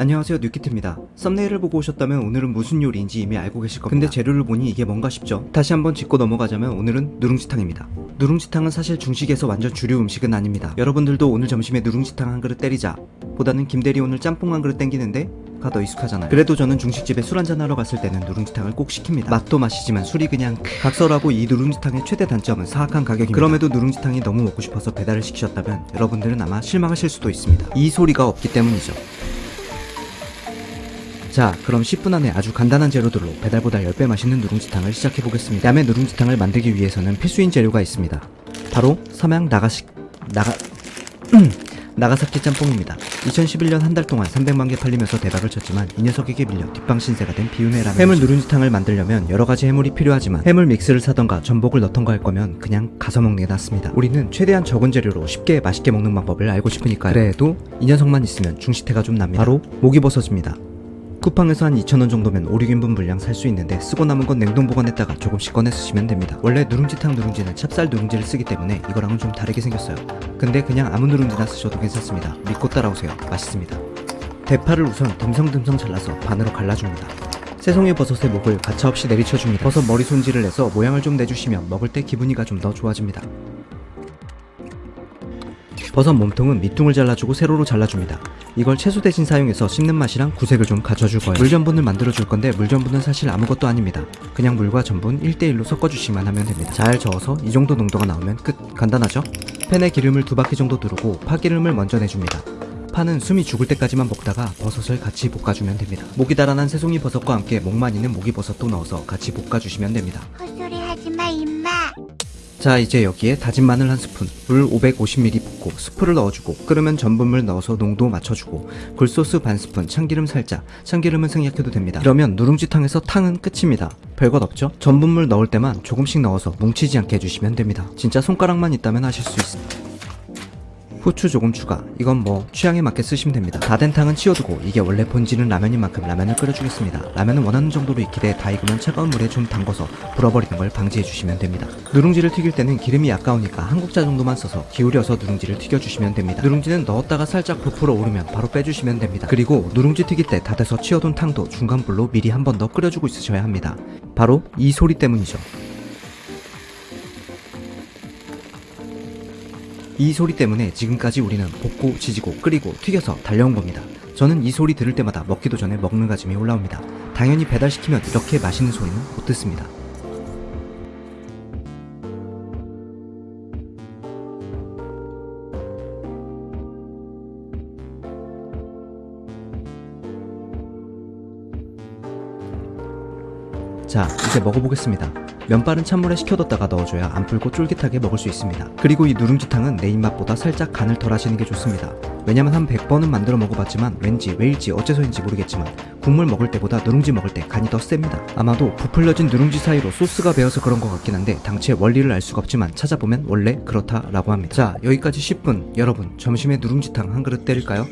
안녕하세요 뉴키트입니다. 썸네일을 보고 오셨다면 오늘은 무슨 요리인지 이미 알고 계실 겁니다. 근데 재료를 보니 이게 뭔가 싶죠? 다시 한번 짚고 넘어가자면 오늘은 누룽지탕입니다. 누룽지탕은 사실 중식에서 완전 주류 음식은 아닙니다. 여러분들도 오늘 점심에 누룽지탕 한 그릇 때리자. 보다는 김대리 오늘 짬뽕 한 그릇 땡기는데 가더 익숙하잖아요. 그래도 저는 중식집에 술 한잔 하러 갔을 때는 누룽지탕을 꼭 시킵니다. 맛도 맛이지만 술이 그냥 각설하고 이 누룽지탕의 최대 단점은 사악한 가격입니다. 그럼에도 누룽지탕이 너무 먹고 싶어서 배달을 시키셨다면 여러분들은 아마 실망하실 수도 있습니다. 이 소리가 없기 때문이죠 자 그럼 10분 안에 아주 간단한 재료들로 배달보다 10배 맛있는 누룽지탕을 시작해보겠습니다. 야매 누룽지탕을 만들기 위해서는 필수인 재료가 있습니다. 바로 삼양 나가식 나가 음, 나가사키 짬뽕입니다. 2011년 한 달 동안 300만 개 팔리면서 대박을 쳤지만 이 녀석에게 밀려 뒷방 신세가 된 비운의 라면 해물 누룽지탕을 만들려면 여러가지 해물이 필요하지만 해물 믹스를 사던가 전복을 넣던가 할 거면 그냥 가서 먹는 게 낫습니다. 우리는 최대한 적은 재료로 쉽게 맛있게 먹는 방법을 알고 싶으니까요. 그래도 이 녀석만 있으면 중식태가 좀 납니다. 바로 목이 버섯입니다 쿠팡에서 한 2,000원 정도면 5, 6인분 분량 살 수 있는데 쓰고 남은 건 냉동 보관했다가 조금씩 꺼내 쓰시면 됩니다. 원래 누룽지탕 누룽지는 찹쌀 누룽지를 쓰기 때문에 이거랑은 좀 다르게 생겼어요. 근데 그냥 아무 누룽지나 쓰셔도 괜찮습니다. 믿고 따라오세요. 맛있습니다. 대파를 우선 듬성듬성 잘라서 반으로 갈라줍니다. 새송이 버섯의 목을 가차없이 내리쳐줍니다. 버섯 머리 손질을 해서 모양을 좀 내주시면 먹을 때 기분이가 좀 더 좋아집니다. 버섯 몸통은 밑둥을 잘라주고 세로로 잘라줍니다. 이걸 채소 대신 사용해서 씹는 맛이랑 구색을 좀 갖춰줄 거예요. 물전분을 만들어줄 건데 물전분은 사실 아무것도 아닙니다. 그냥 물과 전분 1대1로 섞어주시면 하면 됩니다. 잘 저어서 이 정도 농도가 나오면 끝! 간단하죠? 팬에 기름을 두 바퀴 정도 두르고 파기름을 먼저 내줍니다. 파는 숨이 죽을 때까지만 볶다가 버섯을 같이 볶아주면 됩니다. 목이 달아난 새송이 버섯과 함께 목만 있는 목이버섯도 넣어서 같이 볶아주시면 됩니다. 자 이제 여기에 다진 마늘 한 스푼, 물 550ml 붓고 스프를 넣어주고 끓으면 전분물 넣어서 농도 맞춰주고 굴소스 반 스푼, 참기름 살짝, 참기름은 생략해도 됩니다. 이러면 누룽지탕에서 탕은 끝입니다. 별것 없죠? 전분물 넣을 때만 조금씩 넣어서 뭉치지 않게 해주시면 됩니다. 진짜 손가락만 있다면 하실 수 있습니다. 후추 조금 추가. 이건 뭐 취향에 맞게 쓰시면 됩니다. 다 된 탕은 치워두고 이게 원래 본질은 라면인 만큼 라면을 끓여주겠습니다. 라면은 원하는 정도로 익히되 다 익으면 차가운 물에 좀 담궈서 불어버리는 걸 방지해 주시면 됩니다. 누룽지를 튀길 때는 기름이 아까우니까 한 국자 정도만 써서 기울여서 누룽지를 튀겨주시면 됩니다. 누룽지는 넣었다가 살짝 부풀어 오르면 바로 빼주시면 됩니다. 그리고 누룽지 튀길 때 다 돼서 치워둔 탕도 중간불로 미리 한 번 더 끓여주고 있으셔야 합니다. 바로 이 소리 때문이죠 이 소리 때문에 지금까지 우리는 볶고 지지고 끓이고 튀겨서 달려온 겁니다. 저는 이 소리 들을 때마다 먹기도 전에 먹는 가짐이 올라옵니다. 당연히 배달시키면 이렇게 맛있는 소리는 못 듣습니다. 자, 이제 먹어보겠습니다. 면발은 찬물에 식혀뒀다가 넣어줘야 안 불고 쫄깃하게 먹을 수 있습니다. 그리고 이 누룽지탕은 내 입맛보다 살짝 간을 덜 하시는 게 좋습니다. 왜냐면 한 100번은 만들어 먹어봤지만 왠지 왜일지 어째서인지 모르겠지만 국물 먹을 때보다 누룽지 먹을 때 간이 더 셉니다. 아마도 부풀려진 누룽지 사이로 소스가 배어서 그런 것 같긴 한데 당최 원리를 알 수가 없지만 찾아보면 원래 그렇다라고 합니다. 자 여기까지 10분 여러분 점심에 누룽지탕 한 그릇 때릴까요?